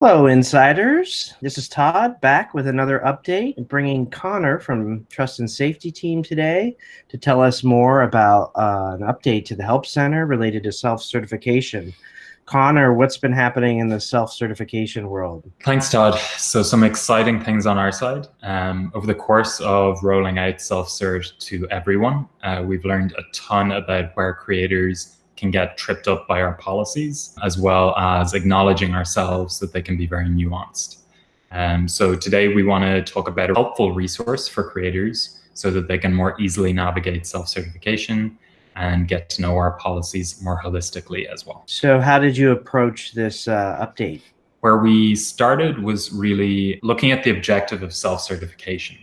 Hello, insiders. This is Todd back with another update, bringing Connor from Trust and Safety Team today to tell us more about uh, an update to the Help Center related to self-certification. Connor, what's been happening in the self-certification world? Thanks, Todd. So some exciting things on our side. Um, over the course of rolling out self-cert to everyone, uh, we've learned a ton about where creators can get tripped up by our policies, as well as acknowledging ourselves that they can be very nuanced. Um, so today we want to talk about a helpful resource for creators so that they can more easily navigate self-certification and get to know our policies more holistically as well. So how did you approach this uh, update? Where we started was really looking at the objective of self-certification.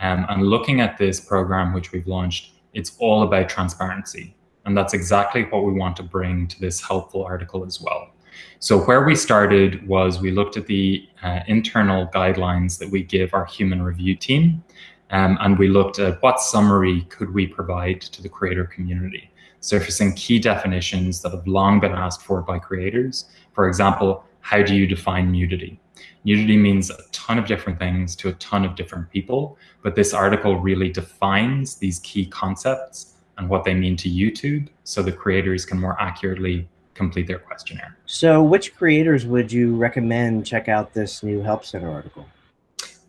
Um, and looking at this program, which we've launched, it's all about transparency. And that's exactly what we want to bring to this helpful article as well. So where we started was we looked at the uh, internal guidelines that we give our human review team. Um, and we looked at what summary could we provide to the creator community, surfacing key definitions that have long been asked for by creators. For example, how do you define nudity? Nudity means a ton of different things to a ton of different people, but this article really defines these key concepts and what they mean to YouTube so the creators can more accurately complete their questionnaire. So which creators would you recommend check out this new Help Center article?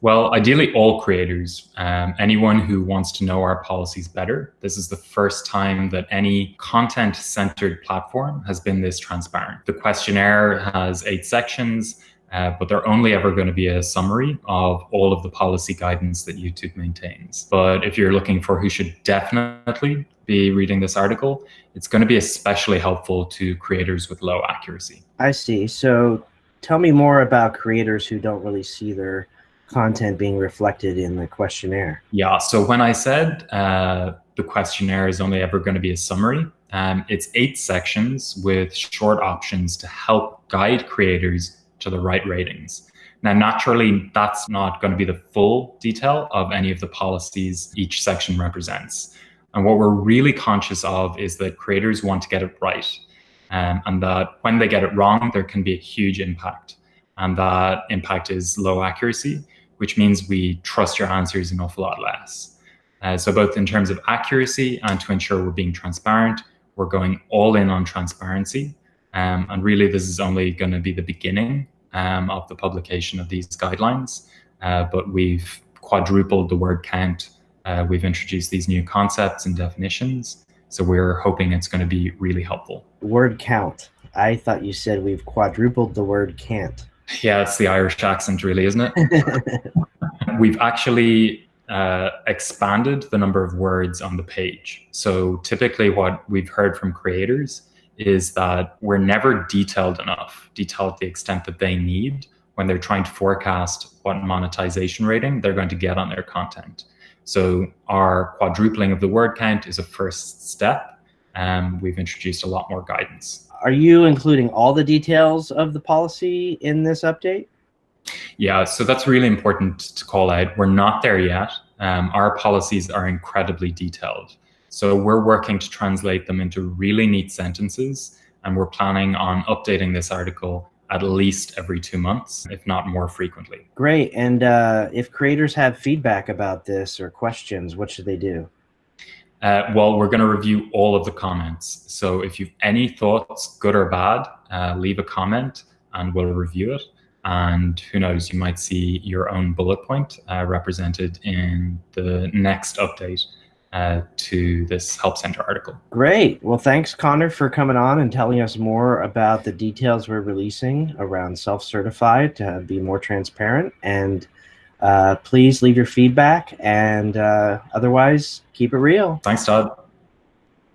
Well, ideally all creators, um, anyone who wants to know our policies better. This is the first time that any content-centered platform has been this transparent. The questionnaire has eight sections, uh, but they're only ever going to be a summary of all of the policy guidance that YouTube maintains. But if you're looking for who should definitely be reading this article, it's going to be especially helpful to creators with low accuracy. I see. So tell me more about creators who don't really see their content being reflected in the questionnaire. Yeah, so when I said uh, the questionnaire is only ever going to be a summary, um, it's eight sections with short options to help guide creators to the right ratings. Now, naturally, that's not going to be the full detail of any of the policies each section represents. And what we're really conscious of is that creators want to get it right. Um, and that when they get it wrong, there can be a huge impact. And that impact is low accuracy, which means we trust your answers an awful lot less. Uh, so both in terms of accuracy and to ensure we're being transparent, we're going all in on transparency. Um, and really, this is only going to be the beginning um, of the publication of these guidelines, uh, but we've quadrupled the word count. Uh, we've introduced these new concepts and definitions. So we're hoping it's going to be really helpful. Word count. I thought you said we've quadrupled the word can't. Yeah, it's the Irish accent, really, isn't it? we've actually uh, expanded the number of words on the page. So typically what we've heard from creators is that we're never detailed enough, detailed to the extent that they need when they're trying to forecast what monetization rating they're going to get on their content. So our quadrupling of the word count is a first step. Um, we've introduced a lot more guidance. Are you including all the details of the policy in this update? Yeah, so that's really important to call out. We're not there yet. Um, our policies are incredibly detailed. So we're working to translate them into really neat sentences, and we're planning on updating this article at least every two months, if not more frequently. Great. And uh, if creators have feedback about this or questions, what should they do? Uh, well, we're going to review all of the comments. So if you've any thoughts, good or bad, uh, leave a comment and we'll review it. And who knows, you might see your own bullet point uh, represented in the next update uh, to this Help Center article. Great. Well, thanks, Connor, for coming on and telling us more about the details we're releasing around self-certified to be more transparent. And uh, please leave your feedback and uh, otherwise keep it real. Thanks, Todd.